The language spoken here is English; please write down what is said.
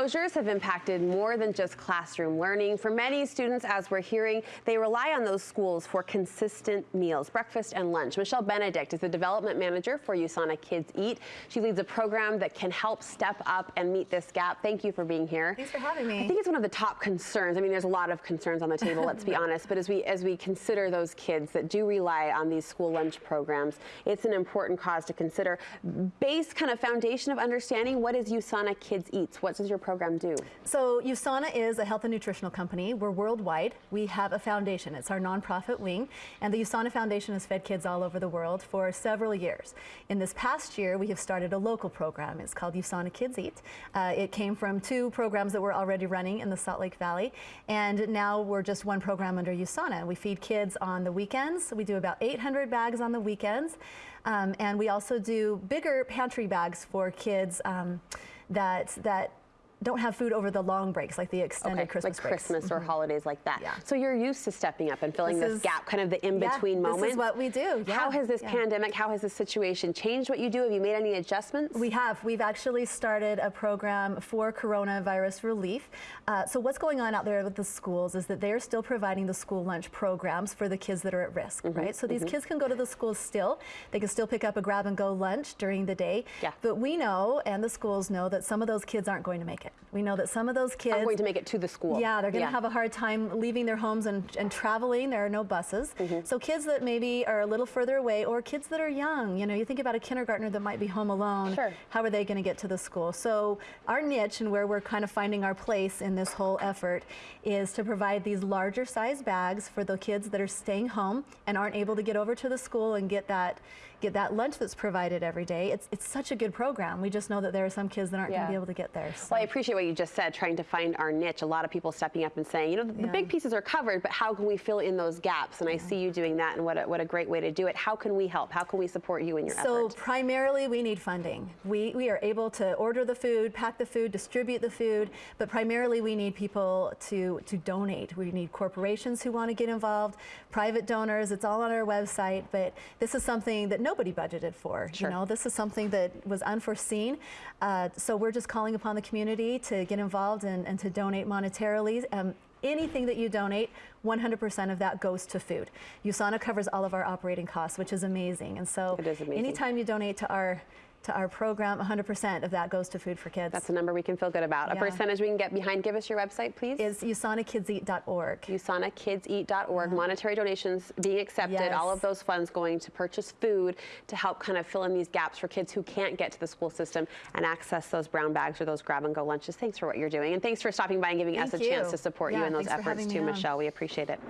Closures have impacted more than just classroom learning. For many students, as we're hearing, they rely on those schools for consistent meals, breakfast and lunch. Michelle Benedict is the development manager for USANA Kids Eat. She leads a program that can help step up and meet this gap. Thank you for being here. Thanks for having me. I think it's one of the top concerns. I mean, there's a lot of concerns on the table, let's be honest, but as we as we consider those kids that do rely on these school lunch programs, it's an important cause to consider. Base kind of foundation of understanding what is USANA Kids Eats? What does your program do? So USANA is a health and nutritional company. We're worldwide. We have a foundation. It's our nonprofit wing. And the USANA Foundation has fed kids all over the world for several years. In this past year, we have started a local program. It's called USANA Kids Eat. Uh, it came from two programs that were already running in the Salt Lake Valley. And now we're just one program under USANA. We feed kids on the weekends. We do about 800 bags on the weekends. Um, and we also do bigger pantry bags for kids um, that, that don't have food over the long breaks, like the extended okay, Christmas like breaks. Christmas or mm -hmm. holidays like that. Yeah. So you're used to stepping up and filling this, this is, gap, kind of the in-between yeah, moment. This is what we do. Yeah. How has this yeah. pandemic, how has this situation changed what you do? Have you made any adjustments? We have. We've actually started a program for coronavirus relief. Uh, so what's going on out there with the schools is that they're still providing the school lunch programs for the kids that are at risk, mm -hmm. right? So these mm -hmm. kids can go to the schools still. They can still pick up a grab and go lunch during the day. Yeah. But we know, and the schools know, that some of those kids aren't going to make it. We know that some of those kids are going to make it to the school. Yeah, they're going to yeah. have a hard time leaving their homes and, and traveling. There are no buses. Mm -hmm. So kids that maybe are a little further away or kids that are young, you know, you think about a kindergartner that might be home alone. Sure. How are they going to get to the school? So our niche and where we're kind of finding our place in this whole effort is to provide these larger size bags for the kids that are staying home and aren't able to get over to the school and get that get that lunch that's provided every day. It's, it's such a good program. We just know that there are some kids that aren't yeah. going to be able to get there. So. Well, I appreciate what you just said, trying to find our niche. A lot of people stepping up and saying, you know, the, yeah. the big pieces are covered, but how can we fill in those gaps? And yeah. I see you doing that, and what a, what a great way to do it. How can we help? How can we support you in your so effort? So primarily, we need funding. We, we are able to order the food, pack the food, distribute the food, but primarily we need people to, to donate. We need corporations who want to get involved, private donors. It's all on our website, but this is something that nobody budgeted for. Sure. You know, this is something that was unforeseen. Uh, so we're just calling upon the community to get involved and, and to donate monetarily. Um, anything that you donate, 100% of that goes to food. USANA covers all of our operating costs, which is amazing. And so amazing. anytime you donate to our to our program, 100% of that goes to Food for Kids. That's a number we can feel good about. Yeah. A percentage we can get behind. Give us your website, please. Is usanakidseat.org. usanakidseat.org. Yeah. Uh-huh. Monetary donations being accepted. Yes. All of those funds going to purchase food to help kind of fill in these gaps for kids who can't get to the school system and access those brown bags or those grab-and-go lunches. Thanks for what you're doing. And thanks for stopping by and giving Thank us a you. chance to support yeah, you in those efforts too, Michelle. We appreciate it.